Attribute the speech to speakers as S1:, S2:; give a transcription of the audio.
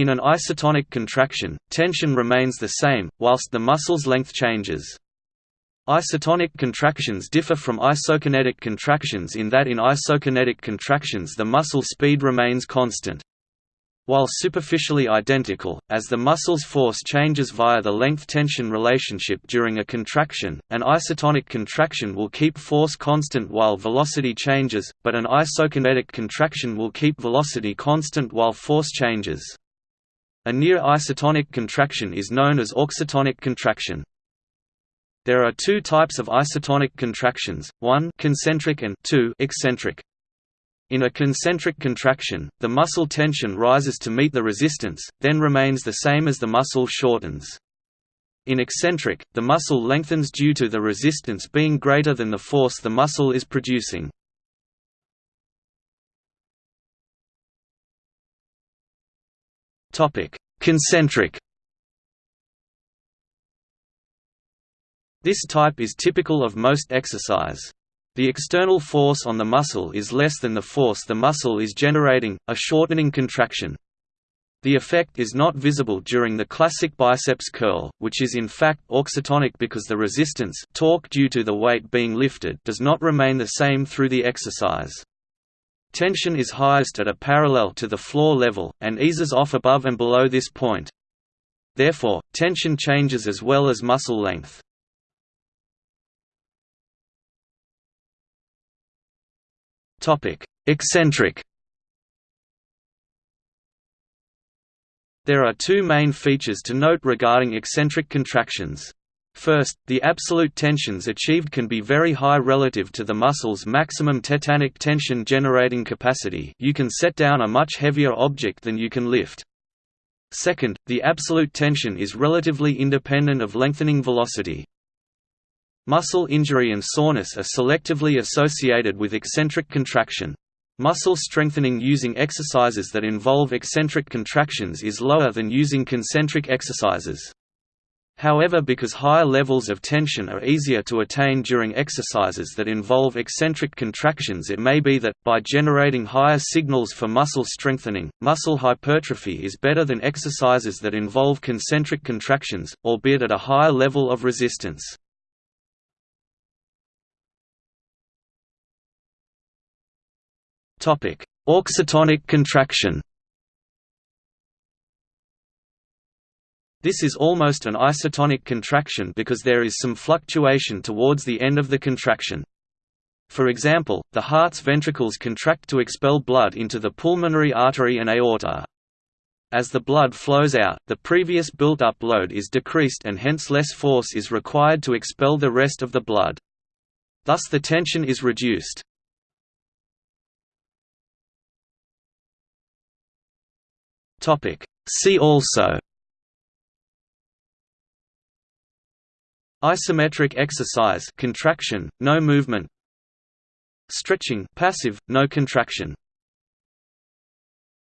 S1: In an isotonic contraction, tension remains the same, whilst the muscle's length changes. Isotonic contractions differ from isokinetic contractions in that in isokinetic contractions the muscle speed remains constant. While superficially identical, as the muscle's force changes via the length-tension relationship during a contraction, an isotonic contraction will keep force constant while velocity changes, but an isokinetic contraction will keep velocity constant while force changes. A near isotonic contraction is known as auxotonic contraction. There are two types of isotonic contractions, one concentric and two eccentric. In a concentric contraction, the muscle tension rises to meet the resistance, then remains the same as the muscle shortens. In eccentric, the muscle lengthens due to the resistance being greater than the force the muscle is producing. Topic: Concentric. This type is typical of most exercise. The external force on the muscle is less than the force the muscle is generating, a shortening contraction. The effect is not visible during the classic biceps curl, which is in fact auxotonic because the resistance torque due to the weight being lifted does not remain the same through the exercise. Tension is highest at a parallel to the floor level, and eases off above and below this point. Therefore, tension changes as well as muscle length. Eccentric There are two main features to note regarding eccentric contractions. First, the absolute tensions achieved can be very high relative to the muscle's maximum tetanic tension generating capacity you can set down a much heavier object than you can lift. Second, the absolute tension is relatively independent of lengthening velocity. Muscle injury and soreness are selectively associated with eccentric contraction. Muscle strengthening using exercises that involve eccentric contractions is lower than using concentric exercises. However because higher levels of tension are easier to attain during exercises that involve eccentric contractions it may be that, by generating higher signals for muscle strengthening, muscle hypertrophy is better than exercises that involve concentric contractions, albeit at a higher level of resistance. Auxotonic contraction This is almost an isotonic contraction because there is some fluctuation towards the end of the contraction. For example, the heart's ventricles contract to expel blood into the pulmonary artery and aorta. As the blood flows out, the previous built-up load is decreased and hence less force is required to expel the rest of the blood. Thus the tension is reduced. See also Isometric exercise contraction, no movement. Stretching passive, no contraction